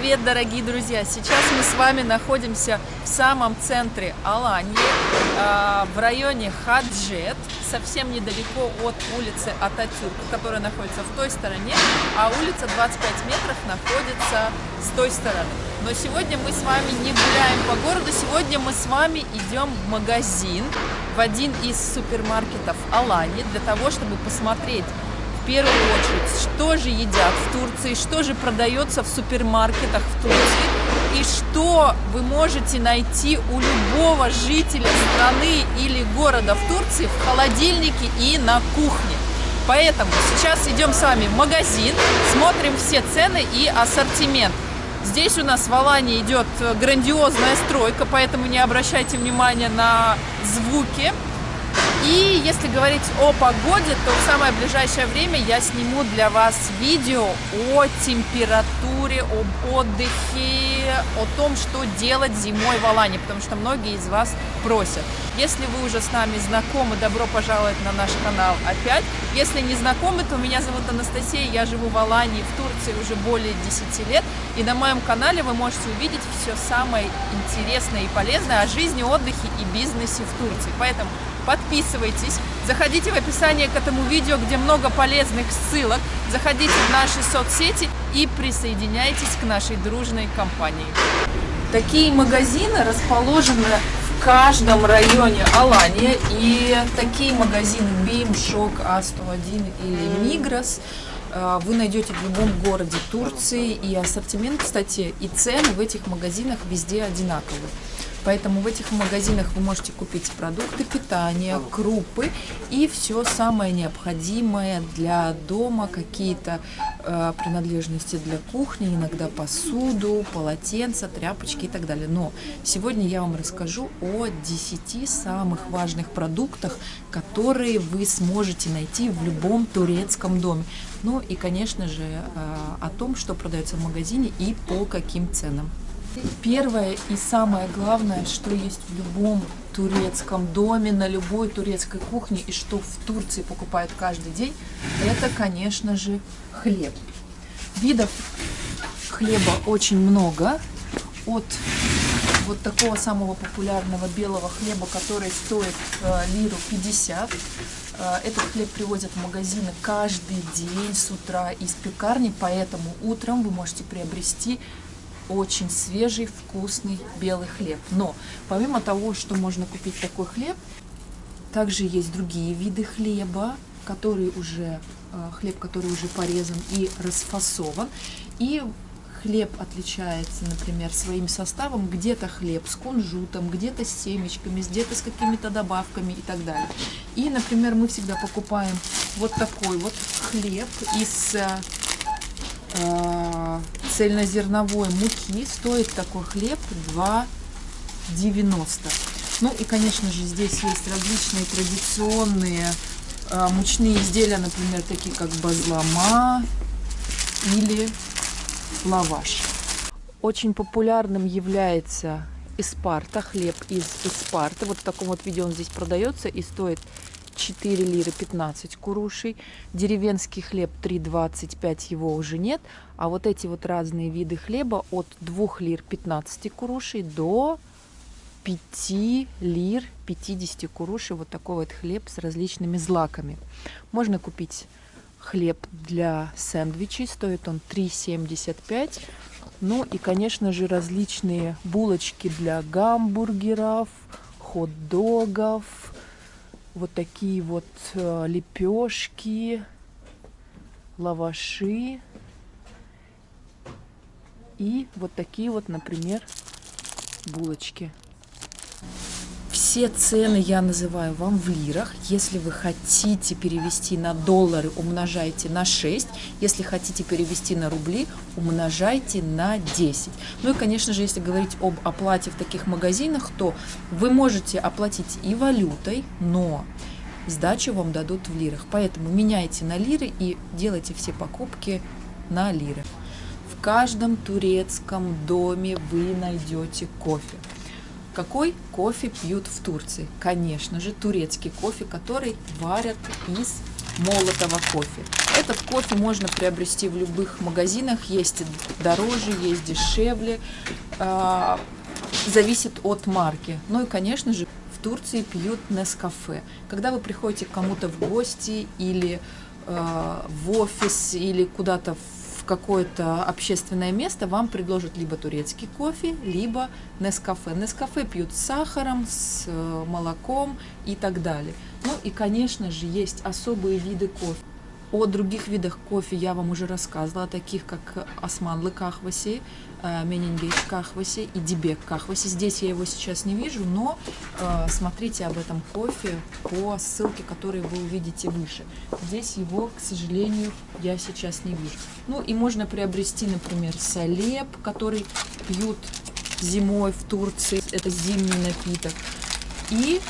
привет, дорогие друзья! Сейчас мы с вами находимся в самом центре Алании, а, в районе Хаджет, совсем недалеко от улицы Ататюрк, которая находится в той стороне, а улица 25 метров находится с той стороны. Но сегодня мы с вами не гуляем по городу, сегодня мы с вами идем в магазин, в один из супермаркетов Алании, для того, чтобы посмотреть в первую очередь, что же едят в Турции, что же продается в супермаркетах в Турции и что вы можете найти у любого жителя страны или города в Турции в холодильнике и на кухне. Поэтому сейчас идем с вами в магазин, смотрим все цены и ассортимент. Здесь у нас в Алане идет грандиозная стройка, поэтому не обращайте внимания на звуки. И если говорить о погоде, то в самое ближайшее время я сниму для вас видео о температуре, об отдыхе, о том, что делать зимой в Алане, потому что многие из вас просят. Если вы уже с нами знакомы, добро пожаловать на наш канал опять. Если не знакомы, то меня зовут Анастасия, я живу в Алании, в Турции уже более 10 лет. И на моем канале вы можете увидеть все самое интересное и полезное о жизни, отдыхе и бизнесе в Турции. Поэтому подписывайтесь, заходите в описание к этому видео, где много полезных ссылок, заходите в наши соцсети и присоединяйтесь к нашей дружной компании. Такие магазины расположены в каждом районе Алания, и такие магазины Бим, Шок, А101 или Мигрос э, вы найдете в любом городе Турции, и ассортимент, кстати, и цены в этих магазинах везде одинаковые. Поэтому в этих магазинах вы можете купить продукты питания, крупы и все самое необходимое для дома, какие-то э, принадлежности для кухни, иногда посуду, полотенца, тряпочки и так далее. Но сегодня я вам расскажу о 10 самых важных продуктах, которые вы сможете найти в любом турецком доме. Ну и, конечно же, э, о том, что продается в магазине и по каким ценам. Первое и самое главное, что есть в любом турецком доме, на любой турецкой кухне и что в Турции покупают каждый день, это, конечно же, хлеб. Видов хлеба очень много. От вот такого самого популярного белого хлеба, который стоит э, лиру 50. Э, этот хлеб привозят в магазины каждый день с утра из пекарни, поэтому утром вы можете приобрести очень свежий, вкусный белый хлеб. Но помимо того, что можно купить такой хлеб, также есть другие виды хлеба, который уже, э, хлеб, который уже порезан и расфасован. И хлеб отличается, например, своим составом. Где-то хлеб с кунжутом, где-то с семечками, где-то с какими-то добавками и так далее. И, например, мы всегда покупаем вот такой вот хлеб из э, цельнозерновой муки стоит такой хлеб 2,90. Ну и, конечно же, здесь есть различные традиционные э, мучные изделия, например, такие как базлама или лаваш. Очень популярным является Испарта, хлеб из Испарты. Вот в таком вот виде он здесь продается и стоит 4 лиры 15 курушей. Деревенский хлеб 3,25 его уже нет. А вот эти вот разные виды хлеба от 2 лир 15 курушей до 5 лир 50 курушей. Вот такой вот хлеб с различными злаками. Можно купить хлеб для сэндвичей. Стоит он 3,75. Ну и, конечно же, различные булочки для гамбургеров, хот-догов, вот такие вот э, лепешки, лаваши и вот такие вот, например, булочки. Все цены я называю вам в лирах. Если вы хотите перевести на доллары, умножайте на 6. Если хотите перевести на рубли, умножайте на 10. Ну и, конечно же, если говорить об оплате в таких магазинах, то вы можете оплатить и валютой, но сдачу вам дадут в лирах. Поэтому меняйте на лиры и делайте все покупки на лиры. В каждом турецком доме вы найдете кофе. Какой кофе пьют в Турции? Конечно же, турецкий кофе, который варят из молотого кофе. Этот кофе можно приобрести в любых магазинах, есть дороже, есть дешевле, э, зависит от марки. Ну и, конечно же, в Турции пьют Нескафе. Когда вы приходите кому-то в гости или э, в офис или куда-то в какое-то общественное место, вам предложат либо турецкий кофе, либо Нескафе. Нескафе пьют с сахаром, с э, молоком и так далее. Ну и, конечно же, есть особые виды кофе. О других видах кофе я вам уже рассказывала, таких как османлы кахваси, э, менингейш кахваси и дибек кахваси. Здесь я его сейчас не вижу, но э, смотрите об этом кофе по ссылке, которую вы увидите выше. Здесь его, к сожалению, я сейчас не вижу. Ну и можно приобрести, например, салеп, который пьют зимой в Турции. Это зимний напиток. И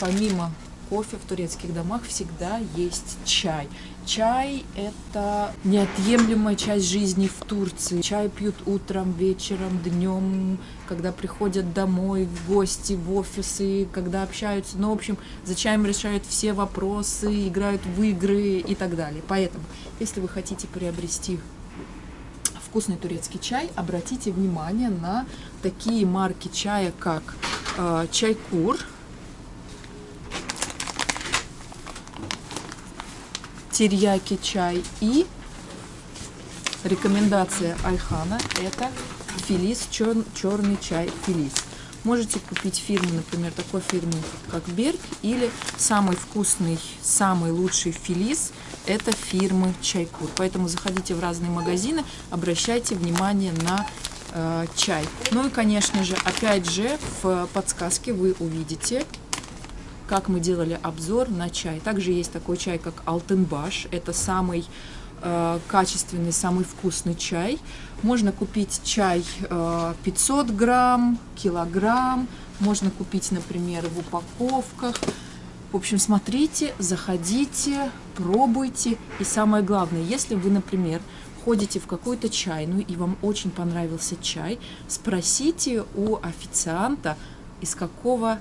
помимо кофе в турецких домах всегда есть чай. Чай – это неотъемлемая часть жизни в Турции. Чай пьют утром, вечером, днем, когда приходят домой, в гости, в офисы, когда общаются. Ну, в общем, за чаем решают все вопросы, играют в игры и так далее. Поэтому, если вы хотите приобрести вкусный турецкий чай, обратите внимание на такие марки чая, как э, Чайкур – терьяки чай и рекомендация Айхана это филис, чер, черный чай филис. Можете купить фирму, например, такой фирмы, как Берг, или самый вкусный, самый лучший филис – это фирмы Чайкур. Поэтому заходите в разные магазины, обращайте внимание на э, чай. Ну и, конечно же, опять же, в подсказке вы увидите как мы делали обзор на чай. Также есть такой чай, как Алтенбаш. Это самый э, качественный, самый вкусный чай. Можно купить чай э, 500 грамм, килограмм. Можно купить, например, в упаковках. В общем, смотрите, заходите, пробуйте. И самое главное, если вы, например, ходите в какую-то чайную и вам очень понравился чай, спросите у официанта, из какого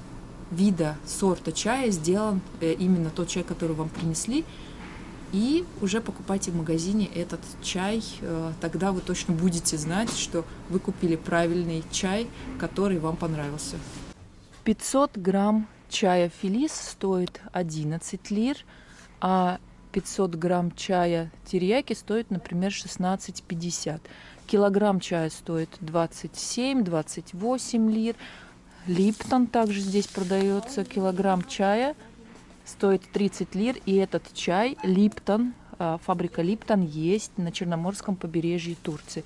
вида сорта чая сделан э, именно тот чай, который вам принесли. И уже покупайте в магазине этот чай, э, тогда вы точно будете знать, что вы купили правильный чай, который вам понравился. 500 грамм чая филис стоит 11 лир, а 500 грамм чая терияки стоит, например, 16,50. Килограмм чая стоит 27-28 лир, Липтон также здесь продается. Килограмм чая стоит 30 лир. И этот чай Липтон, а, фабрика Липтон, есть на Черноморском побережье Турции.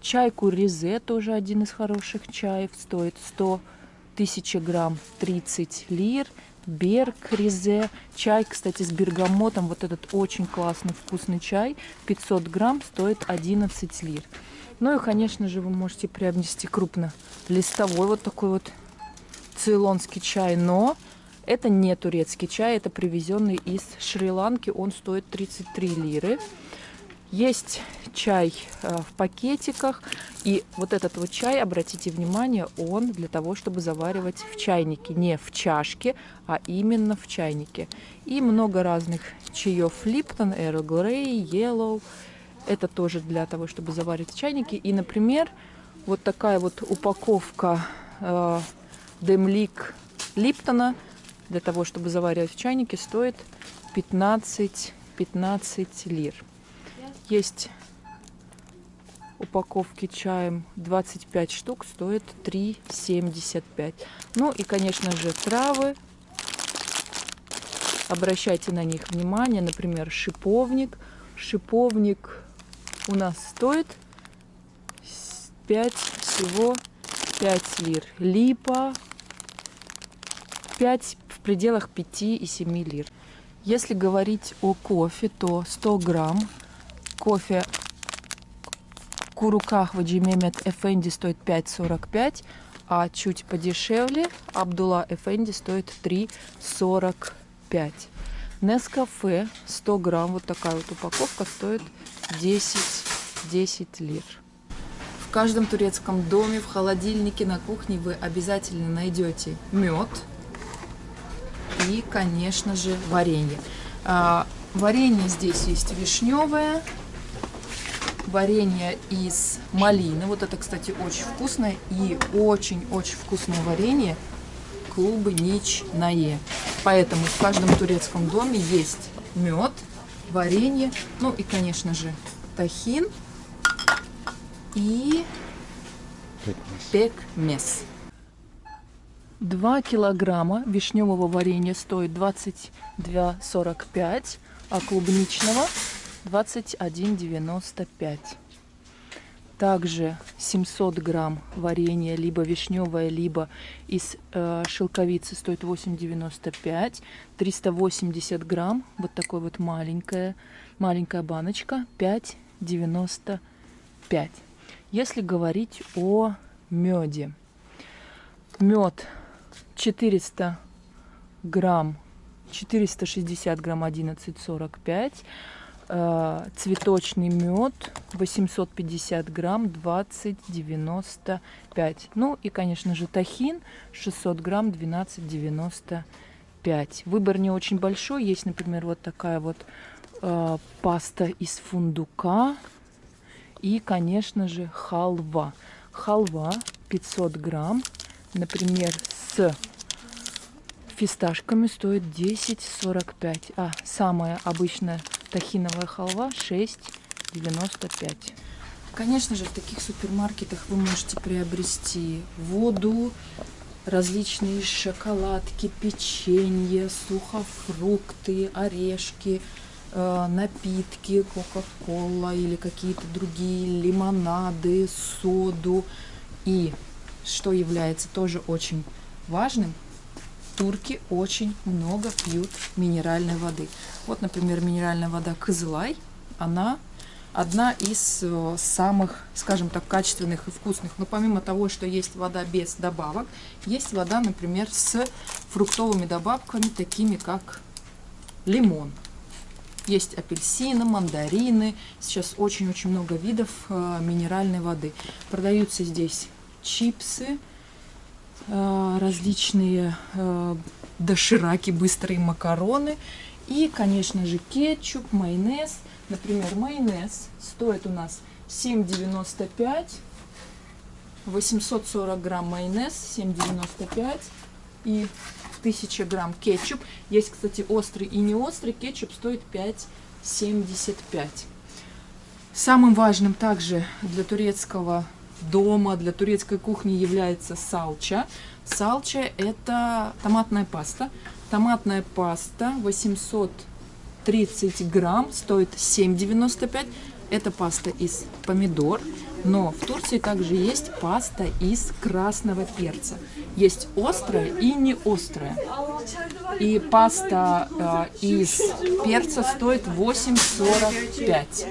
Чай Куризе, тоже один из хороших чаев, стоит 100 тысяч грамм 30 лир. Берг Ризе. Чай, кстати, с бергамотом. Вот этот очень классный вкусный чай. 500 грамм стоит 11 лир. Ну и, конечно же, вы можете приобрести крупно листовой вот такой вот цейлонский чай, но это не турецкий чай, это привезенный из Шри-Ланки, он стоит 33 лиры. Есть чай э, в пакетиках, и вот этот вот чай, обратите внимание, он для того, чтобы заваривать в чайнике, не в чашке, а именно в чайнике. И много разных чаев Липтон, Earl Grey, Yellow, это тоже для того, чтобы заваривать в чайнике. И, например, вот такая вот упаковка э, демлик Липтона для того, чтобы заваривать в чайнике, стоит 15, 15 лир. Есть упаковки чаем 25 штук, стоит 3,75. Ну и, конечно же, травы. Обращайте на них внимание. Например, шиповник. Шиповник у нас стоит 5 всего 5 лир. Липа 5 в пределах 5 и 7 лир. Если говорить о кофе, то 100 грамм кофе Куруках Ваджимемет Эфенди стоит 5,45, а чуть подешевле Абдулла Эфенди стоит 3,45. Нескафе 100 грамм, вот такая вот упаковка, стоит 10, 10 лир. В каждом турецком доме, в холодильнике, на кухне вы обязательно найдете мед, и, конечно же, варенье. А, Варенье здесь есть вишневое, варенье из малины. Вот это, кстати, очень вкусное и очень-очень вкусное варенье клубничное. Поэтому в каждом турецком доме есть мед, варенье, ну и, конечно же, тахин и пекмес. 2 килограмма вишневого варенья стоит 22,45, а клубничного 21,95. Также 700 грамм варенья, либо вишневое, либо из э, шелковицы стоит 8,95. 380 грамм, вот такой вот маленькая, маленькая баночка, 5,95. Если говорить о меде. Мед 400 грамм, 460 грамм 11,45. Э, цветочный мед 850 грамм 20,95. Ну и, конечно же, тахин 600 грамм 12,95. Выбор не очень большой. Есть, например, вот такая вот э, паста из фундука и, конечно же, халва. Халва 500 грамм, например, с фисташками стоит 10,45. А самая обычная тахиновая халва 6,95. Конечно же, в таких супермаркетах вы можете приобрести воду, различные шоколадки, печенье, сухофрукты, орешки, Э, напитки, кока-кола или какие-то другие лимонады, соду. И, что является тоже очень важным, турки очень много пьют минеральной воды. Вот, например, минеральная вода Кызылай, она одна из э, самых, скажем так, качественных и вкусных. Но помимо того, что есть вода без добавок, есть вода, например, с фруктовыми добавками, такими как лимон. Есть апельсины, мандарины. Сейчас очень-очень много видов э, минеральной воды. Продаются здесь чипсы, различные э, дошираки, быстрые макароны. И, конечно же, кетчуп, майонез. Например, майонез стоит у нас 7,95. 840 грамм майонез, 7,95. И 1000 грамм кетчуп. Есть, кстати, острый и не острый. Кетчуп стоит 5,75. Самым важным также для турецкого дома, для турецкой кухни является салча. Салча это томатная паста. Томатная паста 830 грамм, стоит 7,95. Это паста из помидор. Но в Турции также есть паста из красного перца. Есть острая и не острая. И паста э, из перца стоит 8,45.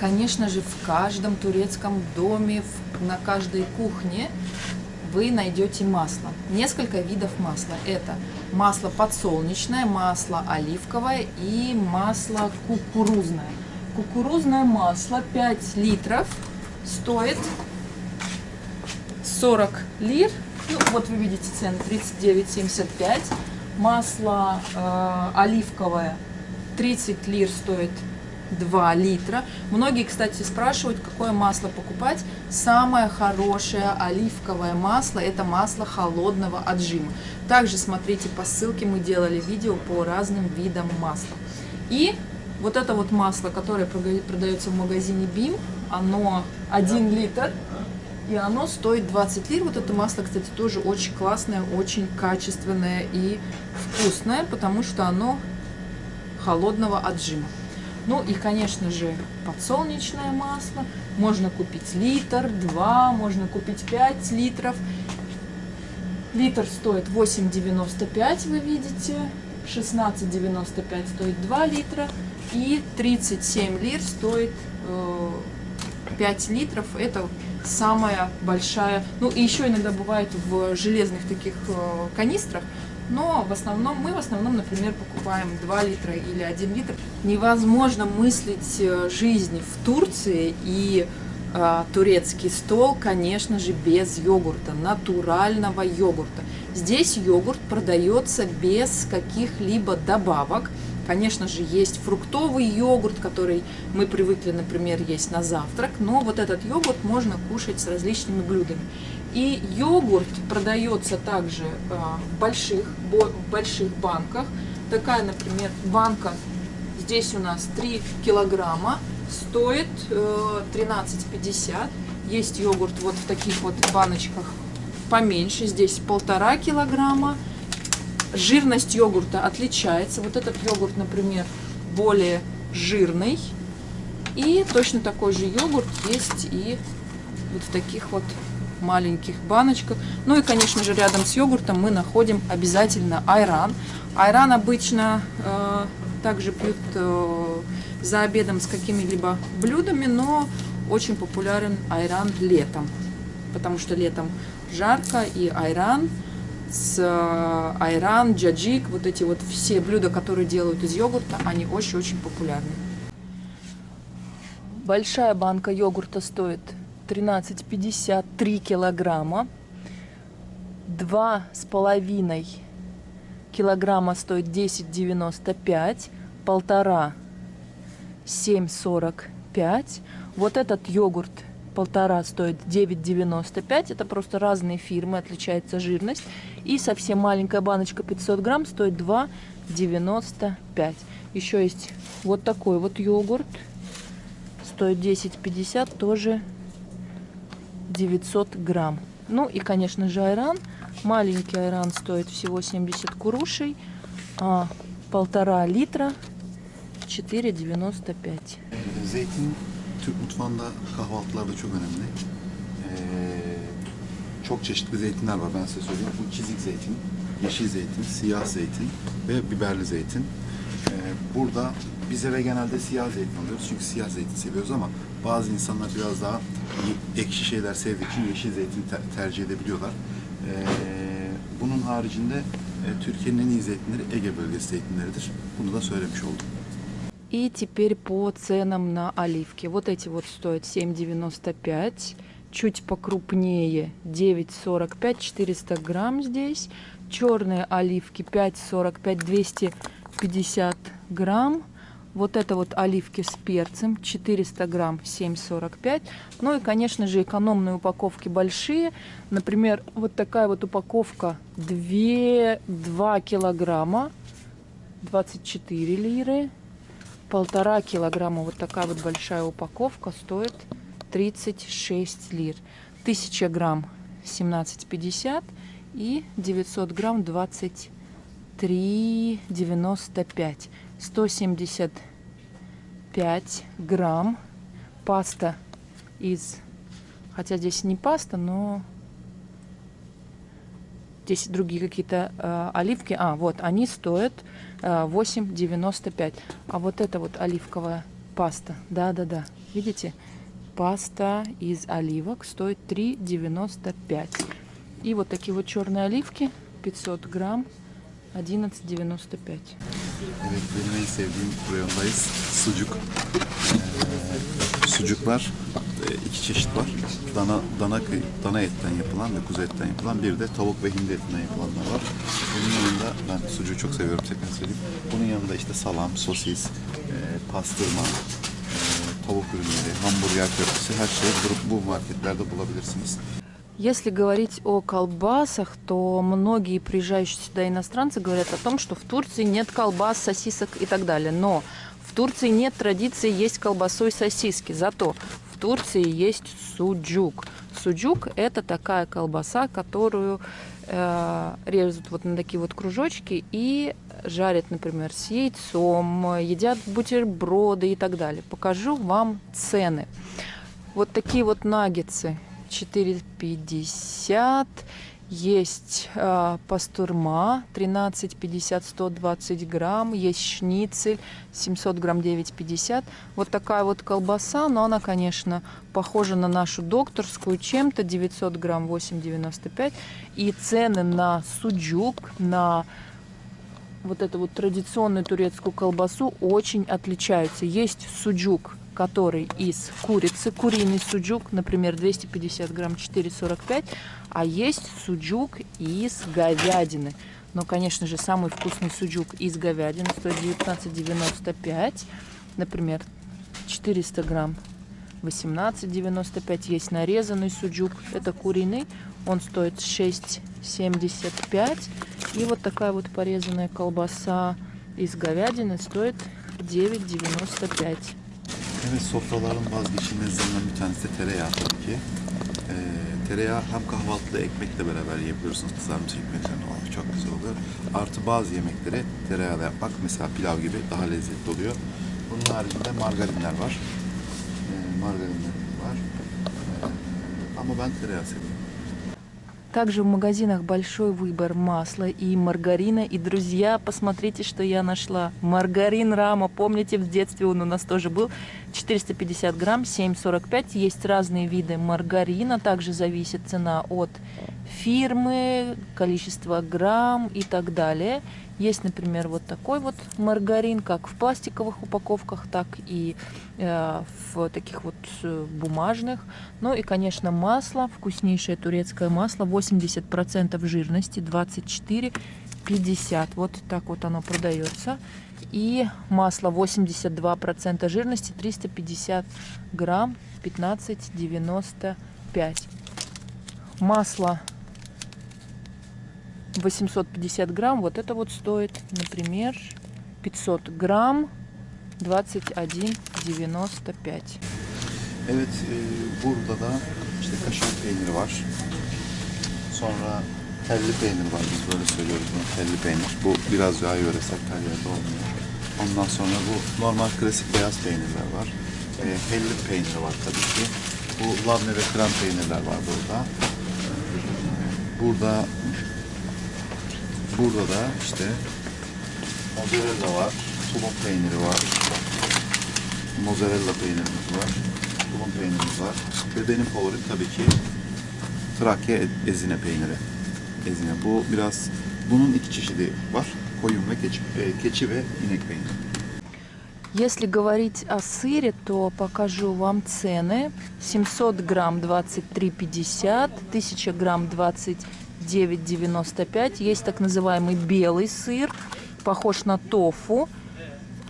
Конечно же, в каждом турецком доме, на каждой кухне вы найдете масло. Несколько видов масла. Это масло подсолнечное, масло оливковое и масло кукурузное. Кукурузное масло 5 литров стоит 40 лир. Ну, вот вы видите цены 39,75. Масло э, оливковое 30 лир стоит 2 литра. Многие, кстати, спрашивают, какое масло покупать. Самое хорошее оливковое масло – это масло холодного отжима. Также смотрите по ссылке, мы делали видео по разным видам масла. И вот это вот масло, которое продается в магазине BIM, оно 1 литр, и оно стоит 20 лир. Вот это масло, кстати, тоже очень классное, очень качественное и вкусное, потому что оно холодного отжима. Ну и, конечно же, подсолнечное масло. Можно купить литр, два, можно купить 5 литров. Литр стоит 8,95, вы видите. 16,95 стоит 2 литра. И 37 лир стоит э, 5 литров. Это самая большая. Ну и еще иногда бывает в железных таких э, канистрах. Но в основном, мы в основном, например, покупаем 2 литра или 1 литр. Невозможно мыслить э, жизнь в Турции и э, турецкий стол, конечно же, без йогурта, натурального йогурта. Здесь йогурт продается без каких-либо добавок. Конечно же, есть фруктовый йогурт, который мы привыкли, например, есть на завтрак, но вот этот йогурт можно кушать с различными блюдами. И йогурт продается также в больших, в больших банках. Такая, например, банка, здесь у нас 3 килограмма, стоит 13,50. Есть йогурт вот в таких вот баночках поменьше, здесь полтора килограмма. Жирность йогурта отличается. Вот этот йогурт, например, более жирный. И точно такой же йогурт есть и вот в таких вот маленьких баночках. Ну и, конечно же, рядом с йогуртом мы находим обязательно айран. Айран обычно э, также пьют э, за обедом с какими-либо блюдами, но очень популярен айран летом, потому что летом жарко, и айран с э, айран, джаджик, вот эти вот все блюда, которые делают из йогурта, они очень-очень популярны. Большая банка йогурта стоит 13,53 килограмма. Два с половиной килограмма стоит 10,95. Полтора 7,45. Вот этот йогурт полтора стоит 9,95. Это просто разные фирмы, отличается жирность. И совсем маленькая баночка 500 грамм стоит 2,95. Еще есть вот такой вот йогурт. Стоит 10,50, тоже 900 грамм. Ну и, конечно же, айран. Маленький айран стоит всего 70 курушей. А полтора литра 4.95. Zeytin Türk mutfağında kahvaltılarda çok önemli. Ee, çok çeşitli zeytinler var ben size söyleyeyim. Bu çizik zeytin, yeşil zeytin, siyah zeytin ve biberli zeytin. Ee, burada biz eve genelde siyah zeytin alıyoruz çünkü siyah zeytin seviyoruz ama bazı insanlar biraz daha ekşi şeyler sevdiği için yeşil zeytin ter tercih edebiliyorlar. Ee, bunun haricinde e, Türkiye'nin en iyi zeytinleri Ege bölgesi zeytinleridir. Bunu da söylemiş oldum. И теперь по ценам на оливки. Вот эти вот стоят 7,95. Чуть покрупнее 9,45, 400 грамм здесь. Черные оливки 5,45, 250 грамм. Вот это вот оливки с перцем, 400 грамм, 7,45. Ну и, конечно же, экономные упаковки большие. Например, вот такая вот упаковка 2, 2 килограмма, 24 лиры полтора килограмма вот такая вот большая упаковка стоит 36 лир. 1000 грамм 17,50 и 900 грамм 23,95. 175 грамм паста из, хотя здесь не паста, но здесь другие какие-то э, оливки. А, вот, они стоят 8,95. А вот это вот оливковая паста. Да-да-да. Видите? Паста из оливок стоит 3,95. И вот такие вот черные оливки 500 грамм 11.95. Evet benim en sevdiğim reyondayız. Sucuk. Ee, sucuklar iki çeşit var. Dana dana dana etten yapılan ve kuzu etten yapılan bir de tavuk ve hindi etinden yapılanlar var. Bunun yanında ben sucuğu çok seviyorum tekrar söyleyeyim. Bunun yanında işte salam, sosis, e, pastırma, e, tavuk ürünleri, hamburger köftesi her şeyi bu marketlerde bulabilirsiniz. Если говорить о колбасах, то многие приезжающие сюда иностранцы говорят о том, что в Турции нет колбас, сосисок и так далее. Но в Турции нет традиции есть колбасу и сосиски. Зато Турции есть суджук. Суджук – это такая колбаса, которую э, режут вот на такие вот кружочки и жарят, например, с яйцом, едят бутерброды и так далее. Покажу вам цены. Вот такие вот наггетсы 4,50 есть э, пастурма 13,50, 120 грамм. Есть шницель 700 грамм 9,50. Вот такая вот колбаса, но она, конечно, похожа на нашу докторскую чем-то. 900 грамм 8,95. И цены на суджук, на вот эту вот традиционную турецкую колбасу очень отличаются. Есть суджук который из курицы, куриный суджук, например, 250 грамм 4,45, а есть суджук из говядины. Но, конечно же, самый вкусный суджук из говядины стоит 19,95. Например, 400 грамм 18,95. Есть нарезанный суджук, это куриный, он стоит 6,75. И вот такая вот порезанная колбаса из говядины стоит 9,95. Evet sofraların vazgeçilmezlerinden bir tanesi de tereyağı tabii ki. Ee, tereyağı hem kahvaltıda ekmekle beraber yiyebiliyorsunuz. Kızarmış ekmeklerle falan çok güzel oluyor. Artı bazı yemekleri tereyağıyla yapmak mesela pilav gibi daha lezzetli oluyor. Bunun haricinde margarinler var. Ee, margarinler var. Ee, ama ben tereyağı seviyorum. Также в магазинах большой выбор масла и маргарина. И, друзья, посмотрите, что я нашла. Маргарин Рама. Помните, в детстве он у нас тоже был. 450 грамм, 7,45. Есть разные виды маргарина. Также зависит цена от фирмы, количество грамм и так далее. Есть, например, вот такой вот маргарин, как в пластиковых упаковках, так и э, в таких вот э, бумажных. Ну и, конечно, масло, вкуснейшее турецкое масло, 80% жирности, 24,50. Вот так вот оно продается. И масло 82% жирности, 350 грамм, 15,95. Масло 850 грамм, вот это вот стоит, например, 500 грамм, 21,95. Evet, e, burada da işte kaşar peyniri var. Sonra telli peynir var. Biz böyle söylüyoruz bunu. Telli peynir. Bu biraz daha yöresel her yerde olmuyor. Ondan sonra bu normal klasik beyaz peynirler var. E, hellim peyniri var tabii ki. Bu labne ve krem peynirler var burada. Burada burada da işte mozzarella var. Tulum peyniri var. Mozzarella peynirimiz var. Tulum peynirimiz var. Ve benim favorim tabii ki Trakya ezine peyniri. Ezine. Bu biraz bunun iki çeşidi var. Koyun keçi, e, keçi ve inek peyniri. Если говорить о сыре, то покажу вам цены. 700 грамм 23,50, 1000 грамм 29,95. Есть так называемый белый сыр, похож на тофу.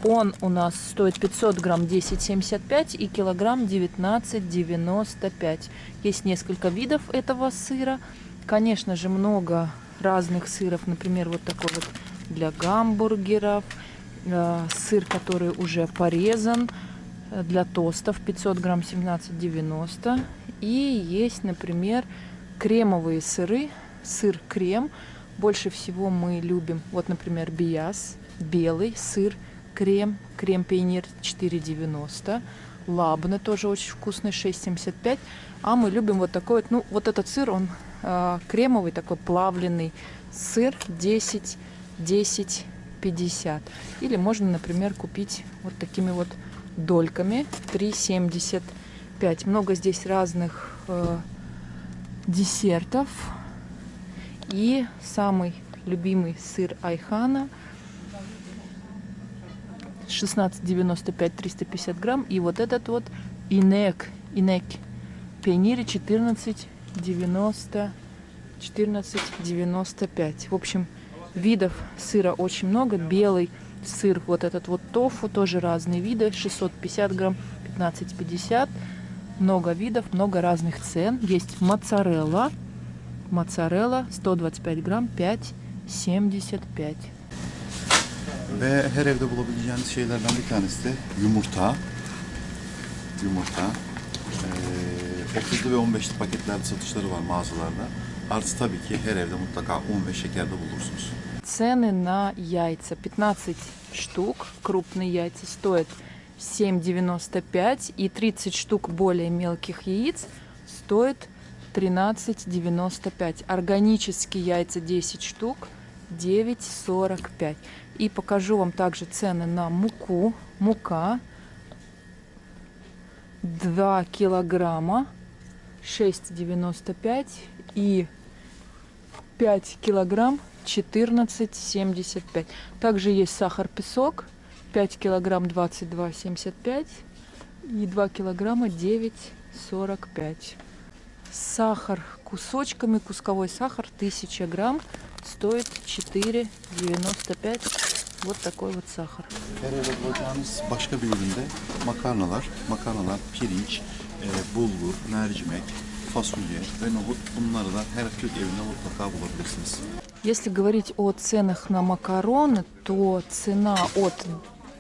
Он у нас стоит 500 грамм 10,75 и килограмм 19,95. Есть несколько видов этого сыра. Конечно же, много разных сыров. Например, вот такой вот для гамбургеров. Э, Сыр, который уже порезан э, для тостов. 500 грамм 17,90. И есть, например, кремовые сыры. Сыр-крем. Больше всего мы любим, вот, например, биас, белый сыр, крем, крем пейнир 4,90. Лабны тоже очень вкусный, 6,75. А мы любим вот такой вот, ну, вот этот сыр, он э, кремовый, такой плавленый сыр 10, 10, 50. Или можно, например, купить вот такими вот дольками 3,75. Много здесь разных э, десертов. И самый любимый сыр Айхана 16,95 350 грамм. И вот этот вот инек, инек пенири 14,90 14,95. В общем, видов сыра очень много. Белый сыр, вот этот вот тофу, тоже разные виды. 650 грамм, 15,50. Много видов, много разных цен. Есть моцарелла. Моцарелла 125 грамм, 5,75. Ve her evde bulabileceğiniz şeylerden bir tanesi de yumurta. Yumurta. Ee, 30'lu ve 15'li paketlerde satışları var mağazalarda. Artı tabii ki her evde mutlaka un ve şeker de bulursunuz. Цены на яйца. 15 штук, крупные яйца, стоят 7,95. И 30 штук более мелких яиц стоит 13,95. Органические яйца 10 штук 9,45. И покажу вам также цены на муку. Мука 2 килограмма 6,95 и 5 килограмм 14,75. Также есть сахар-песок 5 килограмм 22,75 и 2 килограмма 9,45. Сахар кусочками, кусковой сахар 1000 грамм стоит 4,95. Вот такой вот сахар. Makarnalar, makarnalar, pirinç, e, bulgur, mercimek, fasulye ve nohut bunları da her Türk evinde mutlaka bulabilirsiniz. Если говорить о ценах на макароны, то цена от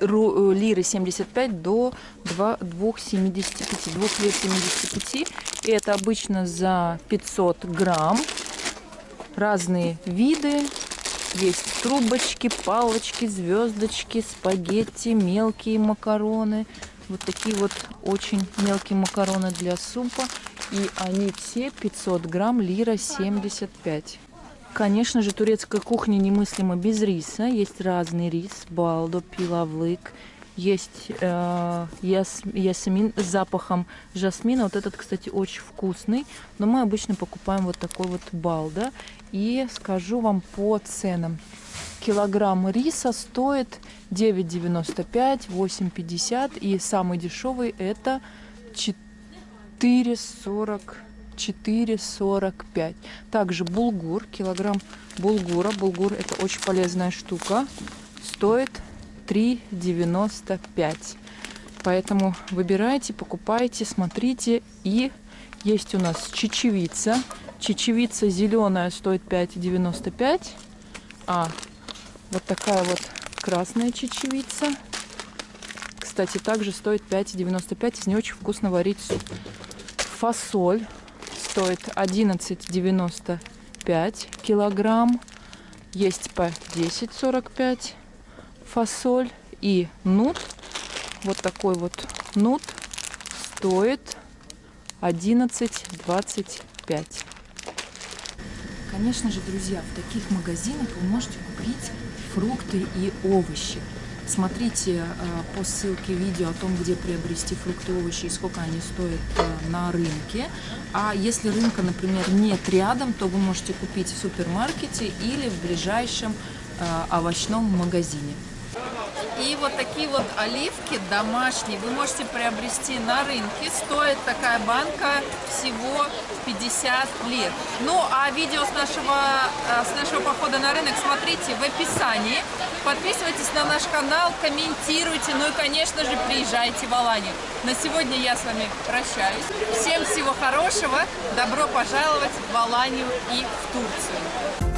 э, лиры 75 до 2 2,75, 2 лир 75. И это обычно за 500 грамм. Разные виды. Есть трубочки, палочки, звездочки, спагетти, мелкие макароны. Вот такие вот очень мелкие макароны для супа. И они все 500 грамм лира 75. Конечно же, турецкая кухня немыслима без риса. Есть разный рис, балдо, пилавлык. Есть э, яс- ясмин с запахом жасмина. Вот этот, кстати, очень вкусный. Но мы обычно покупаем вот такой вот балда. И скажу вам по ценам. Килограмм риса стоит 9,95, 8,50. И самый дешевый это 4,40. 4,45. Также булгур, килограмм булгура. Булгур это очень полезная штука. Стоит 3,95. Поэтому выбирайте, покупайте, смотрите. И есть у нас чечевица. Чечевица зеленая стоит 5,95. А вот такая вот красная чечевица. Кстати, также стоит 5,95. Из нее очень вкусно варить суп. Фасоль стоит 11,95 килограмм. Есть по 10,45 фасоль. И нут, вот такой вот нут, стоит 11,25. Конечно же, друзья, в таких магазинах вы можете купить фрукты и овощи. Смотрите э, по ссылке видео о том, где приобрести фрукты и овощи и сколько они стоят э, на рынке. А если рынка, например, нет рядом, то вы можете купить в супермаркете или в ближайшем э, овощном магазине. И вот такие вот оливки домашние вы можете приобрести на рынке. Стоит такая банка всего 50 лир. Ну, а видео с нашего, с нашего похода на рынок смотрите в описании. Подписывайтесь на наш канал, комментируйте, ну и, конечно же, приезжайте в Аланию. На сегодня я с вами прощаюсь. Всем всего хорошего, добро пожаловать в Аланию и в Турцию.